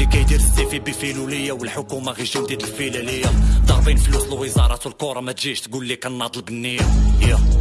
اللي كيدير السيفي بيفيلو ليا والحكومة غير جنديد الفيلة ليا ضاربين فلوس لوزاره الكره ما تجيش تقول لي كناضل بالنيه yeah.